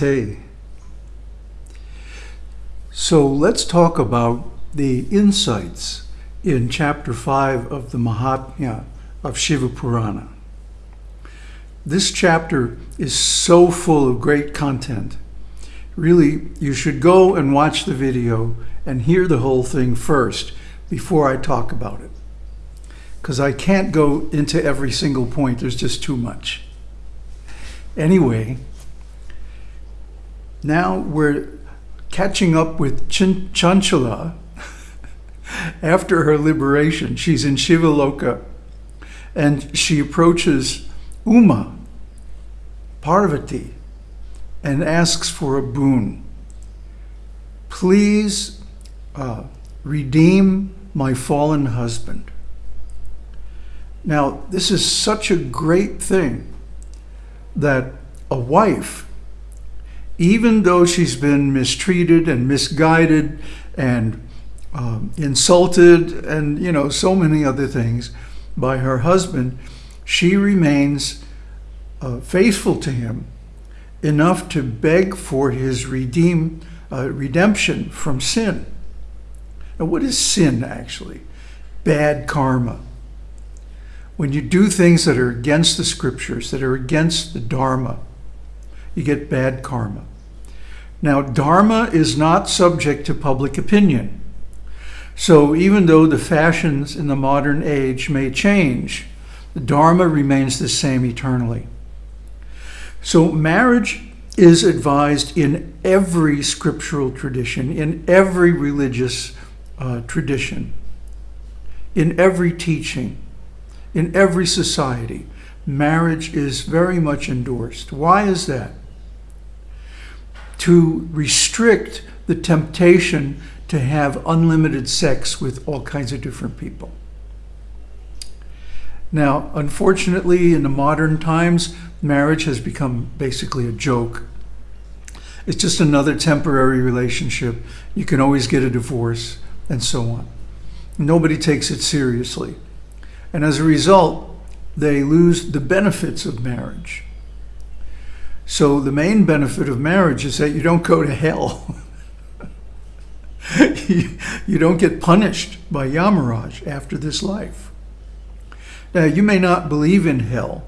Namaste. So let's talk about the insights in chapter 5 of the Mahatmya of Shiva Purana. This chapter is so full of great content. Really, you should go and watch the video and hear the whole thing first before I talk about it. Because I can't go into every single point, there's just too much. Anyway, now we're catching up with Chin Chanchala after her liberation. She's in Shivaloka and she approaches Uma, Parvati, and asks for a boon. Please uh, redeem my fallen husband. Now, this is such a great thing that a wife, even though she's been mistreated and misguided and um, insulted and, you know, so many other things by her husband, she remains uh, faithful to him enough to beg for his redeem, uh, redemption from sin. Now, what is sin actually? Bad karma. When you do things that are against the scriptures, that are against the Dharma, you get bad karma. Now, Dharma is not subject to public opinion. So even though the fashions in the modern age may change, the Dharma remains the same eternally. So marriage is advised in every scriptural tradition, in every religious uh, tradition, in every teaching, in every society. Marriage is very much endorsed. Why is that? To restrict the temptation to have unlimited sex with all kinds of different people. Now, unfortunately, in the modern times, marriage has become basically a joke. It's just another temporary relationship. You can always get a divorce and so on. Nobody takes it seriously. And as a result, they lose the benefits of marriage. So the main benefit of marriage is that you don't go to hell. you don't get punished by Yamaraj after this life. Now, you may not believe in hell,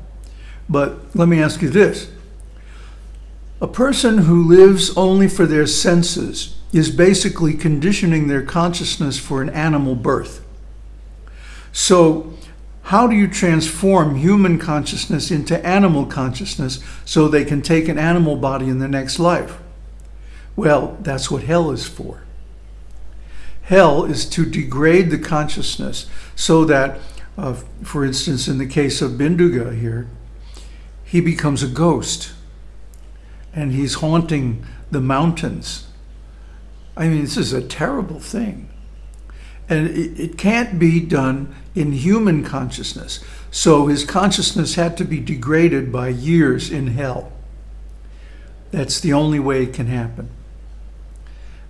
but let me ask you this. A person who lives only for their senses is basically conditioning their consciousness for an animal birth. So how do you transform human consciousness into animal consciousness so they can take an animal body in the next life? Well, that's what hell is for. Hell is to degrade the consciousness so that, uh, for instance, in the case of Binduga here, he becomes a ghost and he's haunting the mountains. I mean, this is a terrible thing. And it, it can't be done in human consciousness. So his consciousness had to be degraded by years in hell. That's the only way it can happen.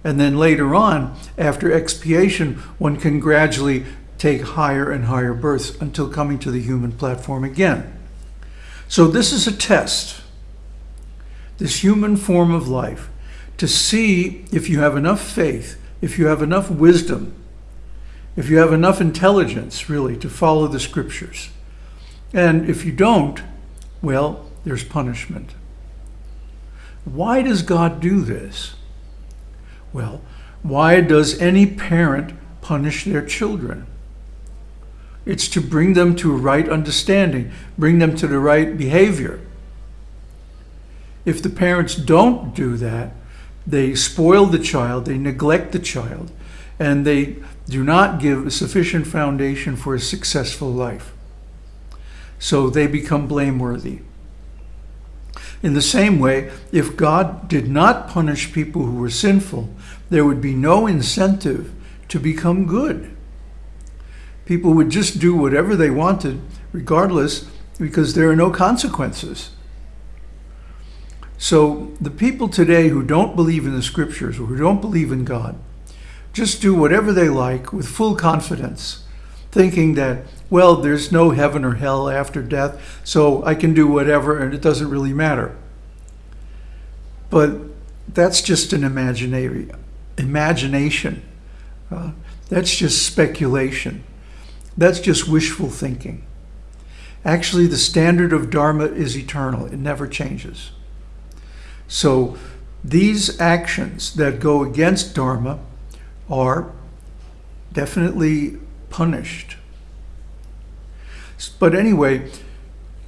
And then later on, after expiation, one can gradually take higher and higher births until coming to the human platform again. So this is a test, this human form of life, to see if you have enough faith, if you have enough wisdom, if you have enough intelligence, really, to follow the scriptures. And if you don't, well, there's punishment. Why does God do this? Well, why does any parent punish their children? It's to bring them to a right understanding, bring them to the right behavior. If the parents don't do that, they spoil the child, they neglect the child, and they do not give a sufficient foundation for a successful life. So they become blameworthy. In the same way, if God did not punish people who were sinful, there would be no incentive to become good. People would just do whatever they wanted, regardless, because there are no consequences. So the people today who don't believe in the scriptures or who don't believe in God, just do whatever they like with full confidence, thinking that, well, there's no heaven or hell after death, so I can do whatever and it doesn't really matter. but that's just an imaginary imagination. Uh, that's just speculation. That's just wishful thinking. Actually, the standard of Dharma is eternal. It never changes. So these actions that go against Dharma are definitely punished. But anyway,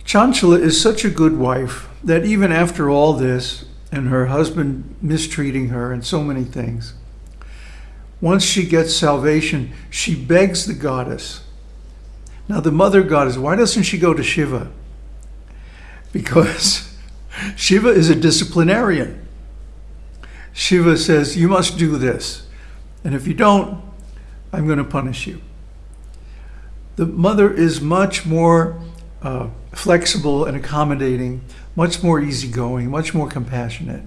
Chanchala is such a good wife that even after all this, and her husband mistreating her and so many things, once she gets salvation, she begs the goddess. Now, the mother goddess, why doesn't she go to Shiva? Because Shiva is a disciplinarian. Shiva says, You must do this. And if you don't, I'm going to punish you. The mother is much more uh, flexible and accommodating, much more easygoing, much more compassionate.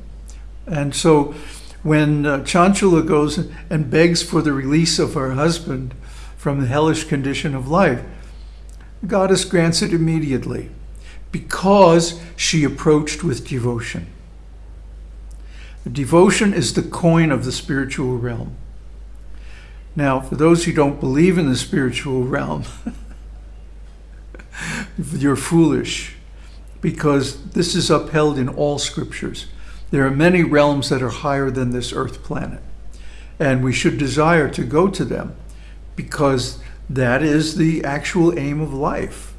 And so when uh, Chanchala goes and begs for the release of her husband from the hellish condition of life, the goddess grants it immediately because she approached with devotion. Devotion is the coin of the spiritual realm. Now, for those who don't believe in the spiritual realm, you're foolish because this is upheld in all scriptures. There are many realms that are higher than this earth planet, and we should desire to go to them because that is the actual aim of life.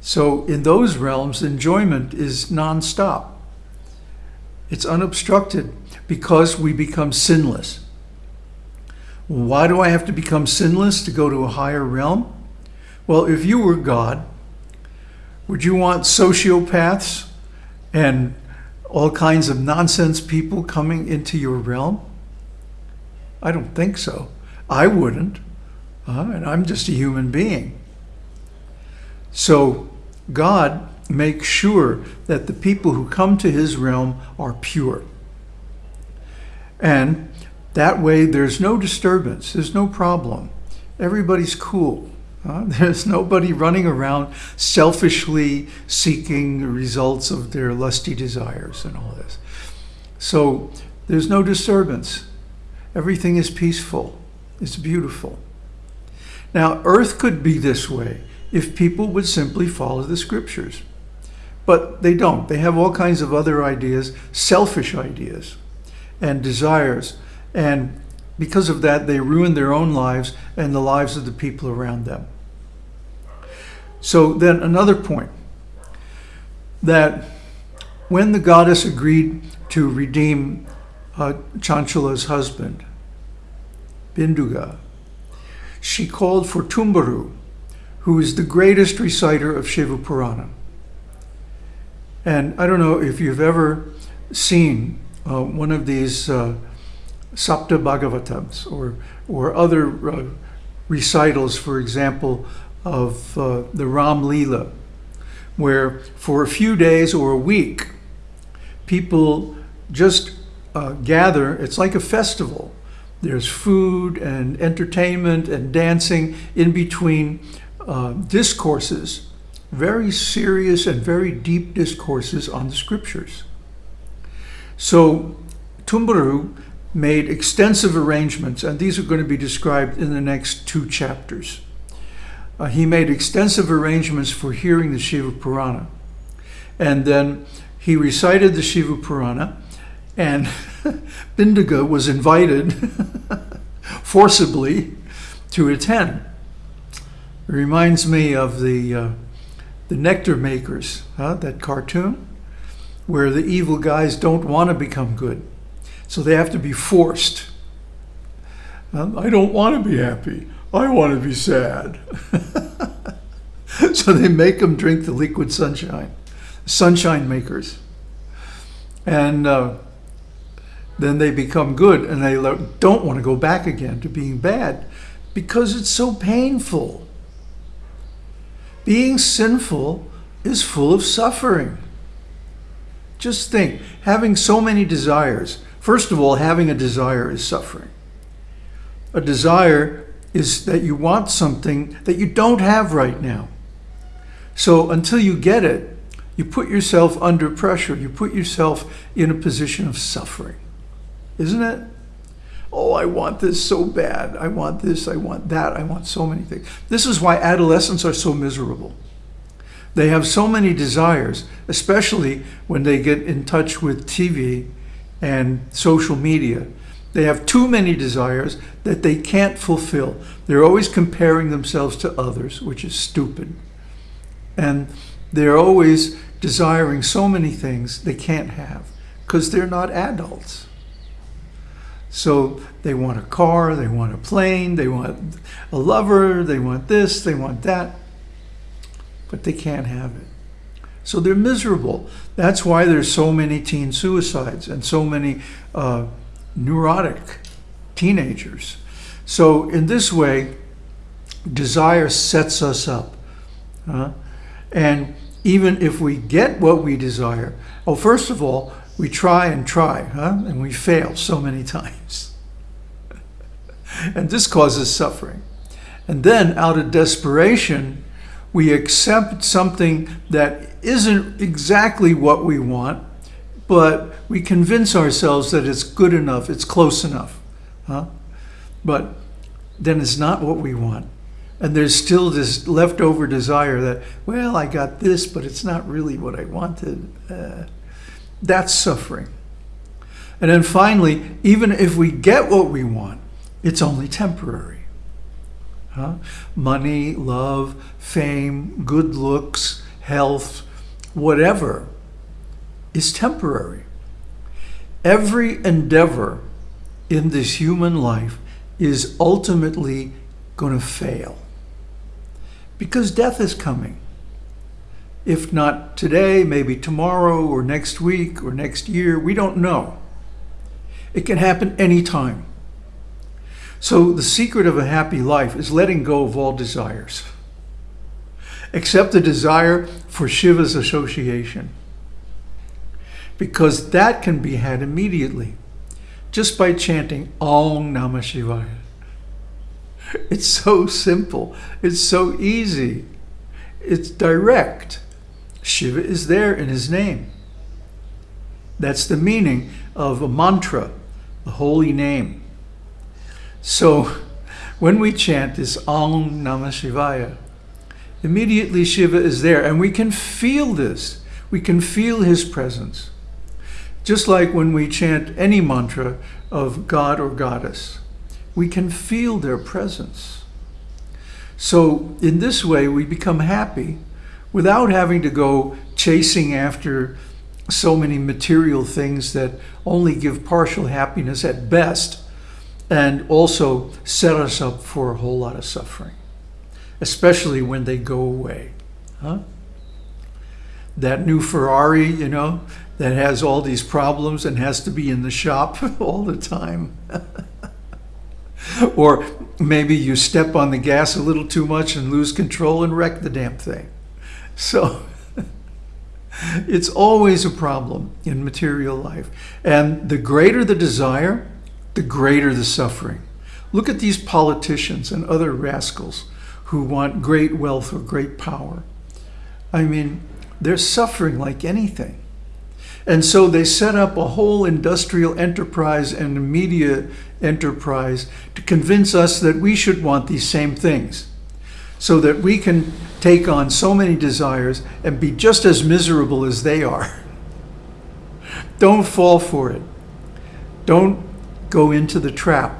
So in those realms, enjoyment is nonstop. It's unobstructed because we become sinless. Why do I have to become sinless to go to a higher realm? Well, if you were God, would you want sociopaths and all kinds of nonsense people coming into your realm? I don't think so. I wouldn't. Uh, and I'm just a human being. So God makes sure that the people who come to his realm are pure. And that way there's no disturbance, there's no problem. Everybody's cool. Uh, there's nobody running around selfishly seeking the results of their lusty desires and all this. So there's no disturbance. Everything is peaceful. It's beautiful. Now, earth could be this way if people would simply follow the scriptures. But they don't. They have all kinds of other ideas, selfish ideas and desires. And because of that, they ruin their own lives and the lives of the people around them. So then another point, that when the goddess agreed to redeem uh, Chanchala's husband, Binduga, she called for Tumbaru, who is the greatest reciter of Shiva Purana. And I don't know if you've ever seen uh, one of these uh, Sapta Bhagavatams or, or other uh, recitals, for example, of uh, the Ram Leela, where for a few days or a week, people just uh, gather, it's like a festival, there's food and entertainment and dancing in between uh, discourses, very serious and very deep discourses on the scriptures. So Tumbaru made extensive arrangements, and these are going to be described in the next two chapters. Uh, he made extensive arrangements for hearing the Shiva Purana. And then he recited the Shiva Purana, and Binduga was invited forcibly to attend. It reminds me of the uh, the Nectar Makers, huh? that cartoon, where the evil guys don't want to become good, so they have to be forced. I don't want to be happy. I want to be sad. so they make them drink the liquid sunshine, sunshine makers, and. Uh, then they become good and they don't want to go back again to being bad because it's so painful. Being sinful is full of suffering. Just think, having so many desires. First of all, having a desire is suffering. A desire is that you want something that you don't have right now. So until you get it, You put yourself under pressure. You put yourself in a position of suffering. Isn't it? Oh, I want this so bad. I want this. I want that. I want so many things. This is why adolescents are so miserable. They have so many desires, especially when they get in touch with TV and social media. They have too many desires that they can't fulfill. They're always comparing themselves to others, which is stupid. And they're always desiring so many things they can't have because they're not adults. So they want a car, they want a plane, they want a lover, they want this, they want that, but they can't have it. So they're miserable. That's why there's so many teen suicides and so many uh, neurotic teenagers. So in this way, desire sets us up. And even if we get what we desire, oh, first of all, we try and try, huh? and we fail so many times. and this causes suffering. And then, out of desperation, we accept something that isn't exactly what we want, but we convince ourselves that it's good enough, it's close enough. Huh? But then it's not what we want. And there's still this leftover desire that, well, I got this, but it's not really what I wanted. Uh, that's suffering. And then finally, even if we get what we want, it's only temporary. Huh? Money, love, fame, good looks, health, whatever is temporary. Every endeavor in this human life is ultimately going to fail because death is coming. If not today, maybe tomorrow or next week or next year, we don't know. It can happen anytime. So the secret of a happy life is letting go of all desires, except the desire for Shiva's association, because that can be had immediately just by chanting Om Namah Shivaya. It's so simple. It's so easy. It's direct. Shiva is there in his name. That's the meaning of a mantra, the holy name. So when we chant this Om Namah Shivaya, immediately Shiva is there and we can feel this. We can feel his presence. Just like when we chant any mantra of God or Goddess, we can feel their presence. So in this way, we become happy without having to go chasing after so many material things that only give partial happiness at best and also set us up for a whole lot of suffering, especially when they go away. Huh? That new Ferrari, you know, that has all these problems and has to be in the shop all the time. or maybe you step on the gas a little too much and lose control and wreck the damn thing. So it's always a problem in material life. And the greater the desire, the greater the suffering. Look at these politicians and other rascals who want great wealth or great power. I mean, they're suffering like anything. And so they set up a whole industrial enterprise and media enterprise to convince us that we should want these same things so that we can take on so many desires and be just as miserable as they are. Don't fall for it. Don't go into the trap.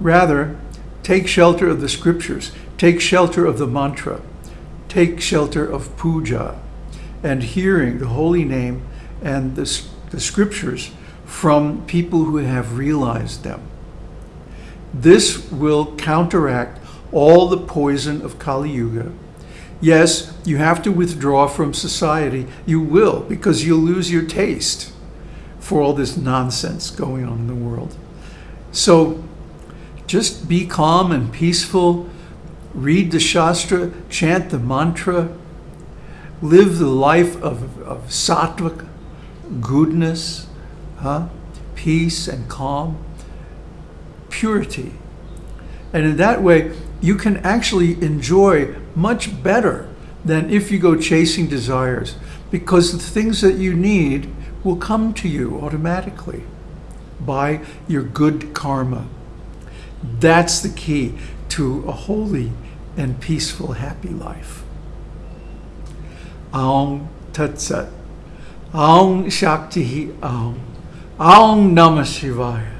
Rather, take shelter of the scriptures, take shelter of the mantra, take shelter of puja, and hearing the holy name and the, the scriptures from people who have realized them. This will counteract all the poison of Kali Yuga. Yes, you have to withdraw from society. You will, because you'll lose your taste for all this nonsense going on in the world. So just be calm and peaceful, read the Shastra, chant the mantra, live the life of, of sattvic goodness, huh? peace and calm, purity. And in that way, you can actually enjoy much better than if you go chasing desires, because the things that you need will come to you automatically by your good karma. That's the key to a holy and peaceful, happy life. Aum Tat Sat. Aum Shakti Aum. Aum Namah Shivaya.